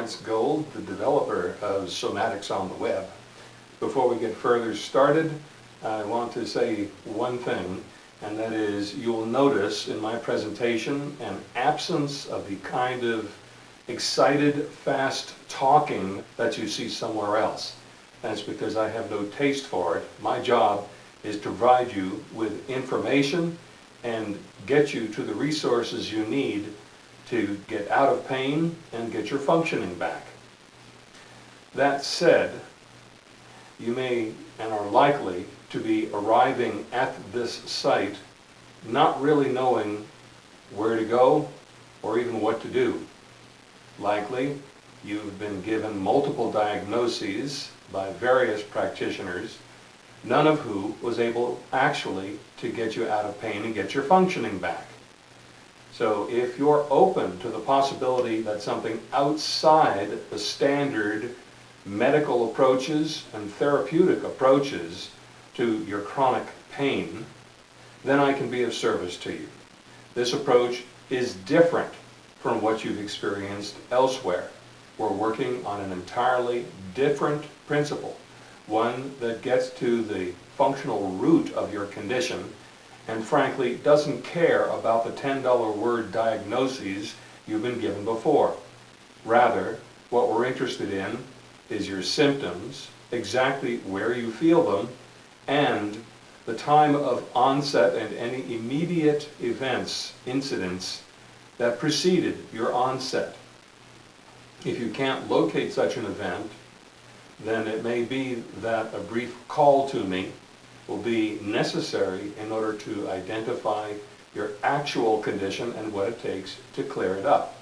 Lawrence Gold, the developer of Somatics on the Web. Before we get further started, I want to say one thing, and that is you'll notice in my presentation an absence of the kind of excited, fast talking that you see somewhere else. That's because I have no taste for it. My job is to provide you with information and get you to the resources you need to get out of pain and get your functioning back. That said, you may and are likely to be arriving at this site not really knowing where to go or even what to do. Likely, you've been given multiple diagnoses by various practitioners, none of who was able actually to get you out of pain and get your functioning back. So if you're open to the possibility that something outside the standard medical approaches and therapeutic approaches to your chronic pain, then I can be of service to you. This approach is different from what you've experienced elsewhere. We're working on an entirely different principle, one that gets to the functional root of your condition and frankly doesn't care about the $10 word diagnoses you've been given before. Rather, what we're interested in is your symptoms, exactly where you feel them, and the time of onset and any immediate events, incidents, that preceded your onset. If you can't locate such an event, then it may be that a brief call to me will be necessary in order to identify your actual condition and what it takes to clear it up.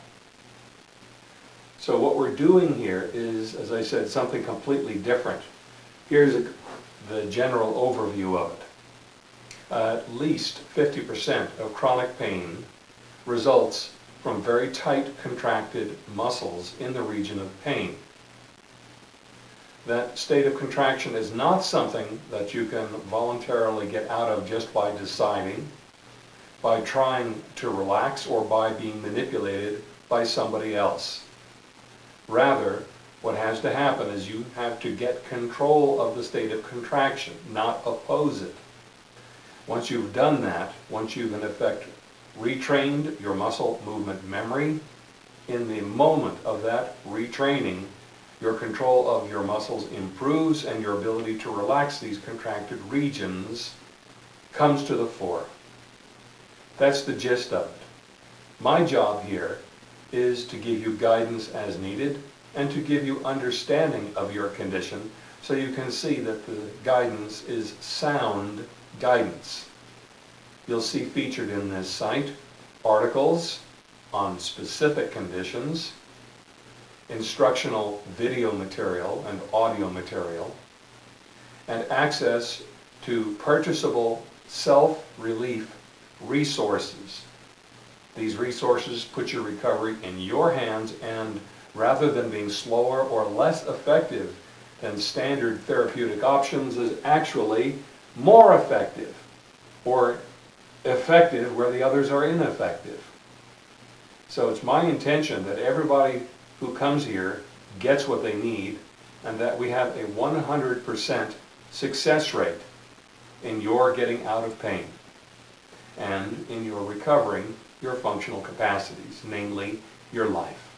So what we're doing here is, as I said, something completely different. Here's a, the general overview of it. At least 50% of chronic pain results from very tight contracted muscles in the region of pain that state of contraction is not something that you can voluntarily get out of just by deciding, by trying to relax, or by being manipulated by somebody else. Rather, what has to happen is you have to get control of the state of contraction, not oppose it. Once you've done that, once you've in effect retrained your muscle movement memory, in the moment of that retraining, your control of your muscles improves and your ability to relax these contracted regions comes to the fore. That's the gist of it. My job here is to give you guidance as needed and to give you understanding of your condition so you can see that the guidance is sound guidance. You'll see featured in this site articles on specific conditions, instructional video material and audio material, and access to purchasable self-relief resources. These resources put your recovery in your hands and rather than being slower or less effective than standard therapeutic options is actually more effective or effective where the others are ineffective. So it's my intention that everybody who comes here gets what they need and that we have a 100% success rate in your getting out of pain and in your recovering your functional capacities, namely your life.